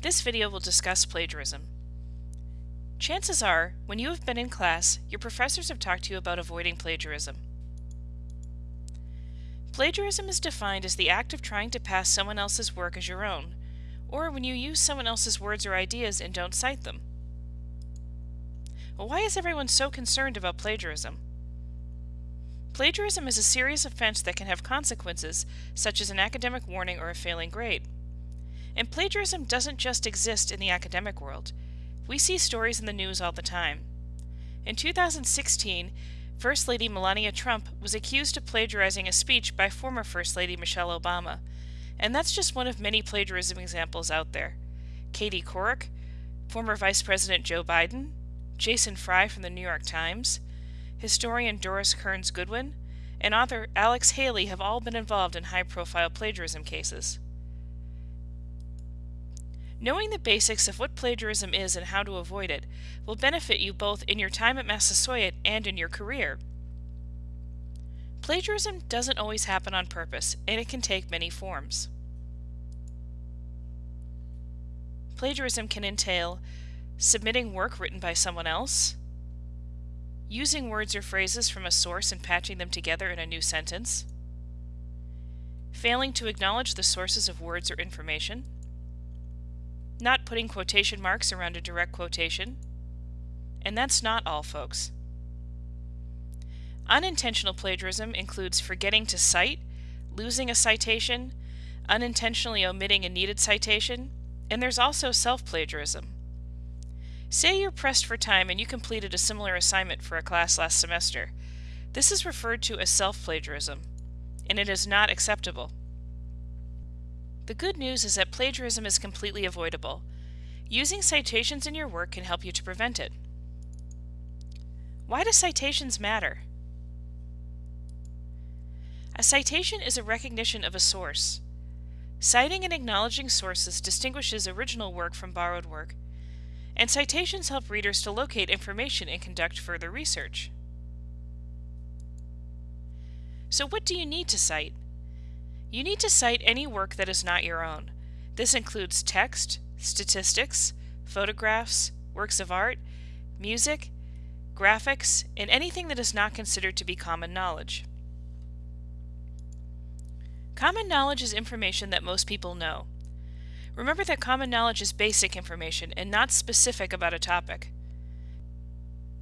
This video will discuss plagiarism. Chances are, when you have been in class, your professors have talked to you about avoiding plagiarism. Plagiarism is defined as the act of trying to pass someone else's work as your own, or when you use someone else's words or ideas and don't cite them. Well, why is everyone so concerned about plagiarism? Plagiarism is a serious offense that can have consequences, such as an academic warning or a failing grade. And plagiarism doesn't just exist in the academic world. We see stories in the news all the time. In 2016, First Lady Melania Trump was accused of plagiarizing a speech by former First Lady Michelle Obama. And that's just one of many plagiarism examples out there. Katie Couric, former Vice President Joe Biden, Jason Fry from the New York Times, historian Doris Kearns Goodwin, and author Alex Haley have all been involved in high profile plagiarism cases. Knowing the basics of what plagiarism is and how to avoid it will benefit you both in your time at Massasoit and in your career. Plagiarism doesn't always happen on purpose, and it can take many forms. Plagiarism can entail submitting work written by someone else, using words or phrases from a source and patching them together in a new sentence, failing to acknowledge the sources of words or information, not putting quotation marks around a direct quotation. And that's not all, folks. Unintentional plagiarism includes forgetting to cite, losing a citation, unintentionally omitting a needed citation, and there's also self plagiarism. Say you're pressed for time and you completed a similar assignment for a class last semester. This is referred to as self plagiarism, and it is not acceptable. The good news is that plagiarism is completely avoidable. Using citations in your work can help you to prevent it. Why do citations matter? A citation is a recognition of a source. Citing and acknowledging sources distinguishes original work from borrowed work, and citations help readers to locate information and conduct further research. So what do you need to cite? You need to cite any work that is not your own. This includes text, statistics, photographs, works of art, music, graphics, and anything that is not considered to be common knowledge. Common knowledge is information that most people know. Remember that common knowledge is basic information and not specific about a topic.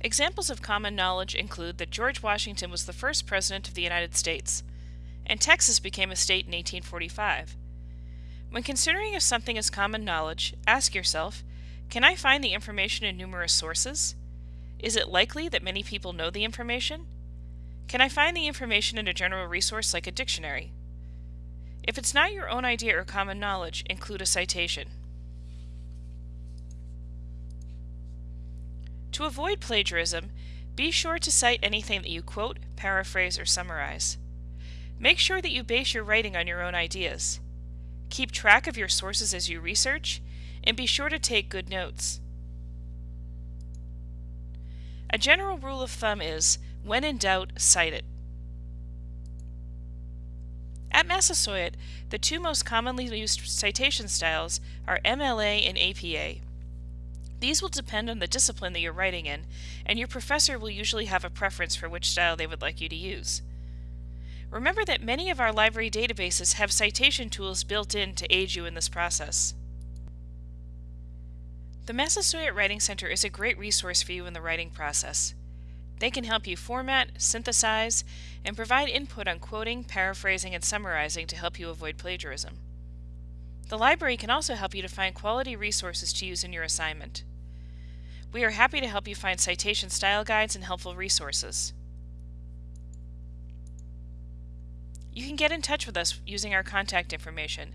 Examples of common knowledge include that George Washington was the first president of the United States, and Texas became a state in 1845. When considering if something is common knowledge, ask yourself, can I find the information in numerous sources? Is it likely that many people know the information? Can I find the information in a general resource like a dictionary? If it's not your own idea or common knowledge, include a citation. To avoid plagiarism, be sure to cite anything that you quote, paraphrase, or summarize. Make sure that you base your writing on your own ideas. Keep track of your sources as you research, and be sure to take good notes. A general rule of thumb is, when in doubt, cite it. At Massasoit, the two most commonly used citation styles are MLA and APA. These will depend on the discipline that you're writing in, and your professor will usually have a preference for which style they would like you to use. Remember that many of our library databases have citation tools built in to aid you in this process. The Massasoit Writing Center is a great resource for you in the writing process. They can help you format, synthesize, and provide input on quoting, paraphrasing, and summarizing to help you avoid plagiarism. The library can also help you to find quality resources to use in your assignment. We are happy to help you find citation style guides and helpful resources. You can get in touch with us using our contact information.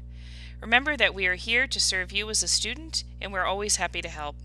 Remember that we are here to serve you as a student and we're always happy to help.